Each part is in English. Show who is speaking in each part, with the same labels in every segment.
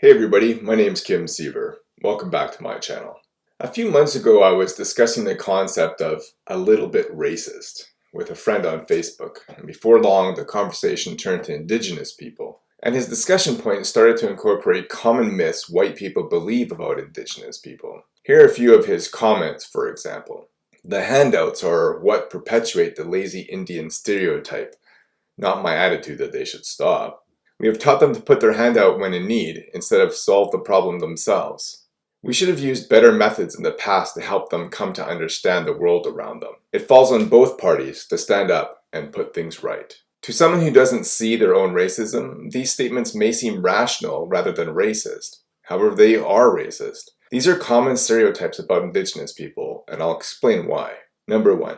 Speaker 1: Hey everybody, my name is Kim Siever. Welcome back to my channel. A few months ago I was discussing the concept of a little bit racist with a friend on Facebook and before long the conversation turned to indigenous people and his discussion point started to incorporate common myths white people believe about indigenous people. Here are a few of his comments for example. The handouts are what perpetuate the lazy Indian stereotype, not my attitude that they should stop. We have taught them to put their hand out when in need, instead of solve the problem themselves. We should have used better methods in the past to help them come to understand the world around them. It falls on both parties to stand up and put things right. To someone who doesn't see their own racism, these statements may seem rational rather than racist. However, they are racist. These are common stereotypes about indigenous people, and I'll explain why. Number one,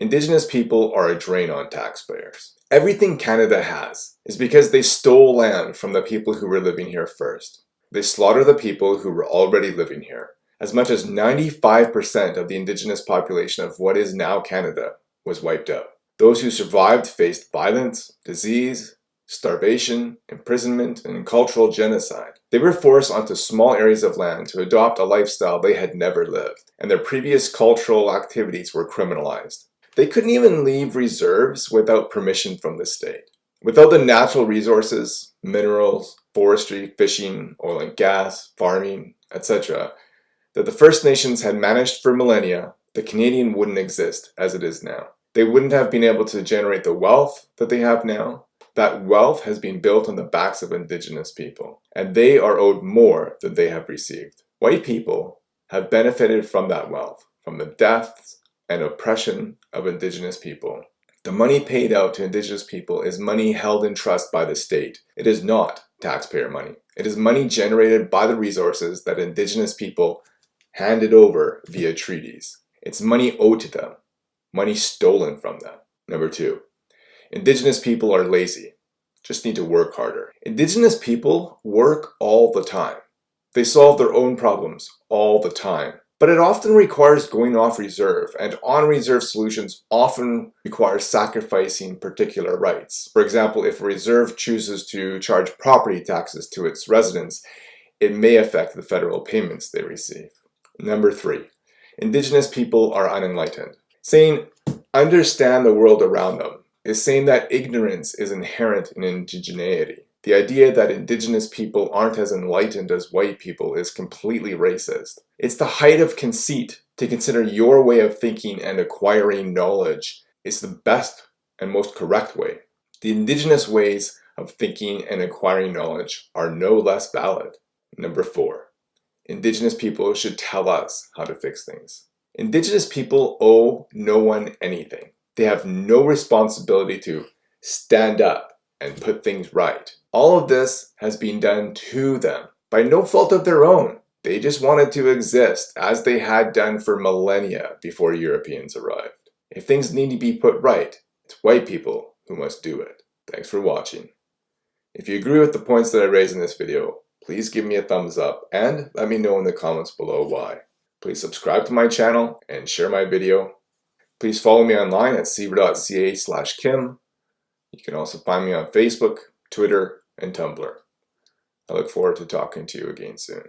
Speaker 1: indigenous people are a drain on taxpayers. Everything Canada has is because they stole land from the people who were living here first. They slaughter the people who were already living here. As much as 95% of the indigenous population of what is now Canada was wiped out. Those who survived faced violence, disease, starvation, imprisonment, and cultural genocide. They were forced onto small areas of land to adopt a lifestyle they had never lived, and their previous cultural activities were criminalized. They couldn't even leave reserves without permission from the state. Without the natural resources, minerals, forestry, fishing, oil and gas, farming, etc., that the First Nations had managed for millennia, the Canadian wouldn't exist as it is now. They wouldn't have been able to generate the wealth that they have now. That wealth has been built on the backs of Indigenous people, and they are owed more than they have received. White people have benefited from that wealth, from the deaths, and oppression of indigenous people. The money paid out to indigenous people is money held in trust by the state. It is not taxpayer money. It is money generated by the resources that indigenous people handed over via treaties. It's money owed to them, money stolen from them. Number two, indigenous people are lazy, just need to work harder. Indigenous people work all the time. They solve their own problems all the time. But it often requires going off reserve, and on-reserve solutions often require sacrificing particular rights. For example, if a reserve chooses to charge property taxes to its residents, it may affect the federal payments they receive. Number three, indigenous people are unenlightened. Saying, understand the world around them, is saying that ignorance is inherent in indigeneity. The idea that indigenous people aren't as enlightened as white people is completely racist. It's the height of conceit to consider your way of thinking and acquiring knowledge is the best and most correct way. The indigenous ways of thinking and acquiring knowledge are no less valid. Number four, indigenous people should tell us how to fix things. Indigenous people owe no one anything. They have no responsibility to stand up and put things right. All of this has been done to them by no fault of their own. They just wanted to exist as they had done for millennia before Europeans arrived. If things need to be put right, it's white people who must do it. Thanks for watching. If you agree with the points that I raised in this video, please give me a thumbs up and let me know in the comments below why. Please subscribe to my channel and share my video. Please follow me online at siever.ca slash kim you can also find me on Facebook, Twitter, and Tumblr. I look forward to talking to you again soon.